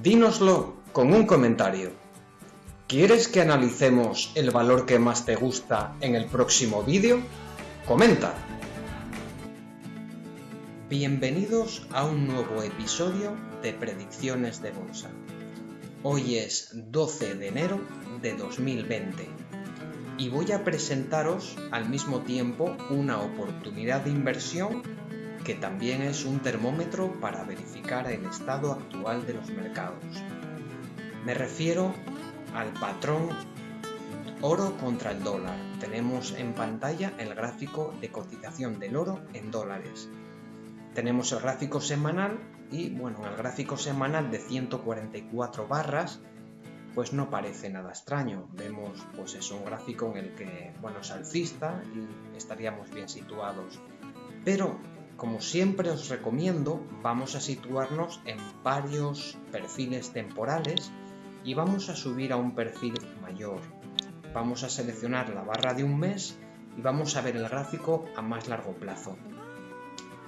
Dínoslo con un comentario. ¿Quieres que analicemos el valor que más te gusta en el próximo vídeo? Comenta. Bienvenidos a un nuevo episodio de Predicciones de Bolsa. Hoy es 12 de enero de 2020 y voy a presentaros al mismo tiempo una oportunidad de inversión que también es un termómetro para verificar el estado actual de los mercados. Me refiero al patrón oro contra el dólar. Tenemos en pantalla el gráfico de cotización del oro en dólares. Tenemos el gráfico semanal y bueno, en el gráfico semanal de 144 barras pues no parece nada extraño. Vemos pues es un gráfico en el que bueno es alcista y estaríamos bien situados. Pero como siempre os recomiendo, vamos a situarnos en varios perfiles temporales y vamos a subir a un perfil mayor. Vamos a seleccionar la barra de un mes y vamos a ver el gráfico a más largo plazo.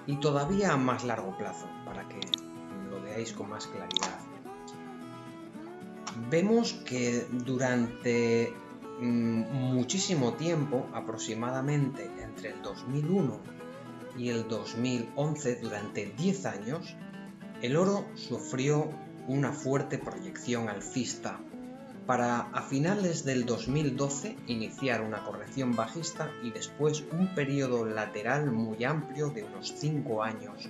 Y todavía a más largo plazo, para que lo veáis con más claridad. Vemos que durante mm, muchísimo tiempo, aproximadamente entre el 2001 y el 2011, durante 10 años, el oro sufrió una fuerte proyección alcista para a finales del 2012 iniciar una corrección bajista y después un periodo lateral muy amplio de unos 5 años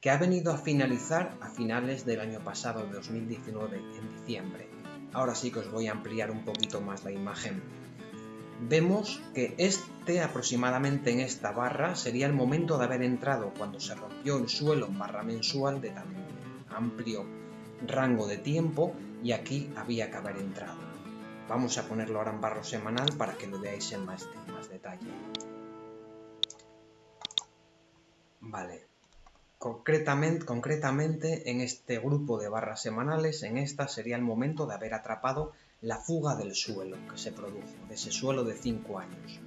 que ha venido a finalizar a finales del año pasado, 2019, en diciembre. Ahora sí que os voy a ampliar un poquito más la imagen vemos que este aproximadamente en esta barra sería el momento de haber entrado cuando se rompió el suelo en barra mensual de tan amplio rango de tiempo y aquí había que haber entrado. Vamos a ponerlo ahora en barro semanal para que lo veáis en más, más detalle. Vale, concretamente, concretamente en este grupo de barras semanales, en esta sería el momento de haber atrapado la fuga del suelo que se produjo, de ese suelo de 5 años.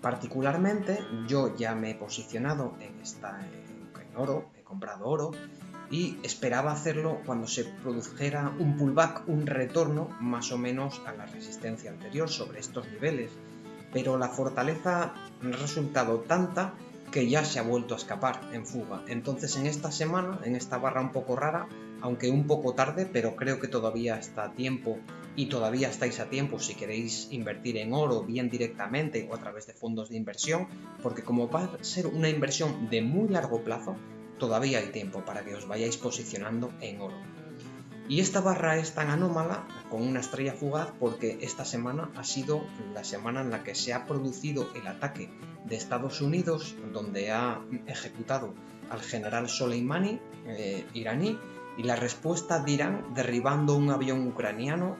Particularmente yo ya me he posicionado en, esta, en oro, he comprado oro y esperaba hacerlo cuando se produjera un pullback, un retorno más o menos a la resistencia anterior sobre estos niveles, pero la fortaleza ha resultado tanta que ya se ha vuelto a escapar en fuga. Entonces en esta semana, en esta barra un poco rara, aunque un poco tarde, pero creo que todavía está a tiempo y todavía estáis a tiempo si queréis invertir en oro bien directamente o a través de fondos de inversión, porque como va a ser una inversión de muy largo plazo, todavía hay tiempo para que os vayáis posicionando en oro. Y esta barra es tan anómala, con una estrella fugaz, porque esta semana ha sido la semana en la que se ha producido el ataque de Estados Unidos, donde ha ejecutado al general Soleimani, eh, iraní, y la respuesta de Irán derribando un avión ucraniano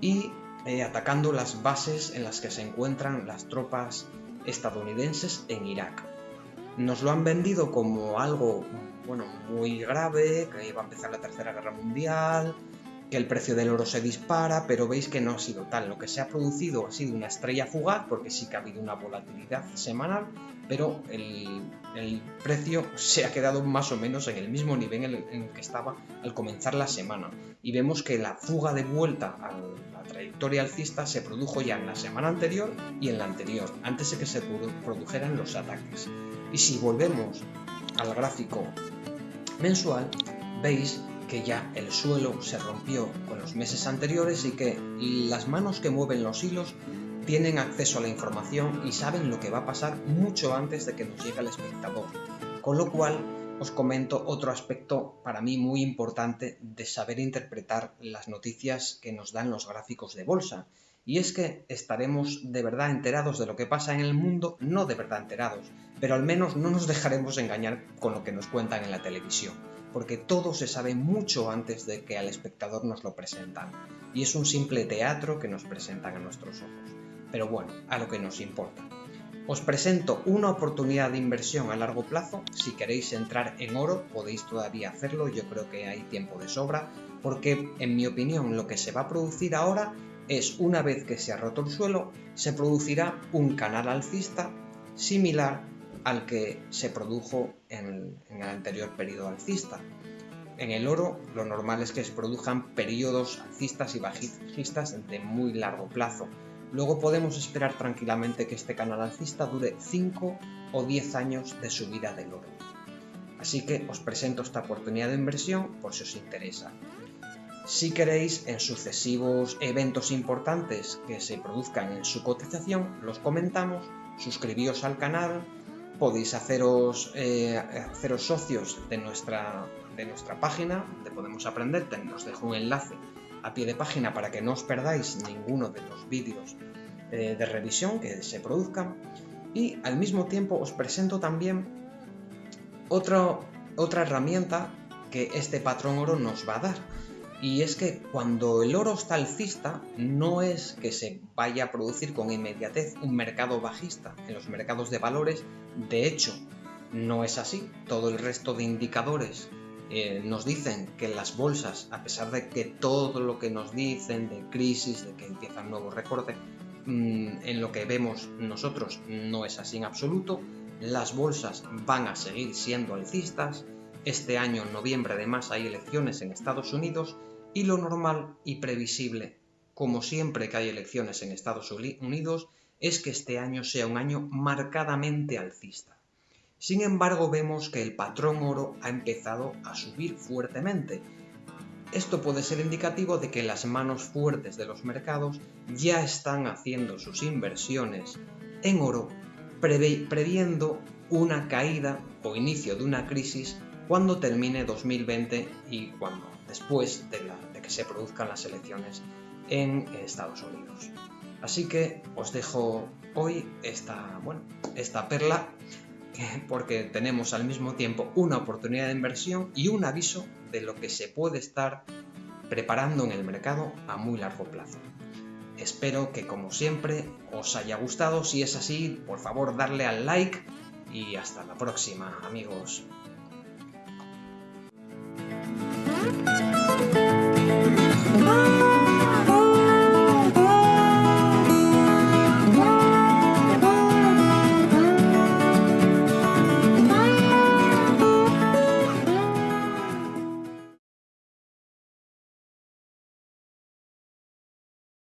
y eh, atacando las bases en las que se encuentran las tropas estadounidenses en Irak. Nos lo han vendido como algo bueno, muy grave, que iba a empezar la Tercera Guerra Mundial, que el precio del oro se dispara, pero veis que no ha sido tal. Lo que se ha producido ha sido una estrella fugaz, porque sí que ha habido una volatilidad semanal, pero el, precio se ha quedado más o menos en el mismo nivel en el, que estaba al comenzar la semana. Y vemos que la fuga de vuelta a la trayectoria alcista se produjo ya en la semana anterior y en la anterior, antes de que se produjeran los ataques. Y si volvemos al gráfico mensual, veis que ya el suelo se rompió con los meses anteriores y que las manos que mueven los hilos tienen acceso a la información y saben lo que va a pasar mucho antes de que nos llegue el espectador. Con lo cual os comento otro aspecto para mí muy importante de saber interpretar las noticias que nos dan los gráficos de bolsa. Y es que estaremos de verdad enterados de lo que pasa en el mundo, no de verdad enterados, pero al menos no nos dejaremos engañar con lo que nos cuentan en la televisión porque todo se sabe mucho antes de que al espectador nos lo presentan, y es un simple teatro que nos presentan a nuestros ojos. Pero bueno, a lo que nos importa. Os presento una oportunidad de inversión a largo plazo. Si queréis entrar en oro, podéis todavía hacerlo. Yo creo que hay tiempo de sobra, porque en mi opinión lo que se va a producir ahora es una vez que se ha roto el suelo, se producirá un canal alcista similar al que se produjo en, el anterior periodo alcista. en el oro lo normal es que se produzcan periodos alcistas y bajistas de muy largo plazo. Luego podemos esperar tranquilamente que este canal alcista dure 5 o 10 años de subida del oro. Así que os presento esta oportunidad de inversión por si os interesa. Si queréis en sucesivos eventos importantes que se produzcan en su cotización, los comentamos, suscribíos al canal, podéis haceros, eh, haceros socios de nuestra, de nuestra página, donde podemos aprender, os dejo un enlace a pie de página para que no os perdáis ninguno de los vídeos eh, de revisión que se produzcan. Y al mismo tiempo os presento también otra herramienta que este patrón oro nos va a dar y es que cuando el oro está alcista, no es que se vaya a producir con inmediatez un mercado bajista en los mercados de valores. De hecho, no es así. Todo el resto de indicadores eh, nos dicen que las bolsas, a pesar de que todo lo que nos dicen de crisis, de que empieza un nuevo recorte, mm, en lo que vemos nosotros no es así en absoluto. Las bolsas van a seguir siendo alcistas este año, en noviembre, además, hay elecciones en Estados Unidos y lo normal y previsible, como siempre que hay elecciones en Estados Unidos, es que este año sea un año marcadamente alcista. Sin embargo, vemos que el patrón oro ha empezado a subir fuertemente. Esto puede ser indicativo de que las manos fuertes de los mercados ya están haciendo sus inversiones en oro, previendo una caída o inicio de una crisis cuando termine 2020 y cuando después de, que se produzcan las elecciones en Estados Unidos. Así que os dejo hoy esta, bueno, esta perla porque tenemos al mismo tiempo una oportunidad de inversión y un aviso de lo que se puede estar preparando en el mercado a muy largo plazo. Espero que como siempre os haya gustado, si es así, por favor darle al like y hasta la próxima amigos.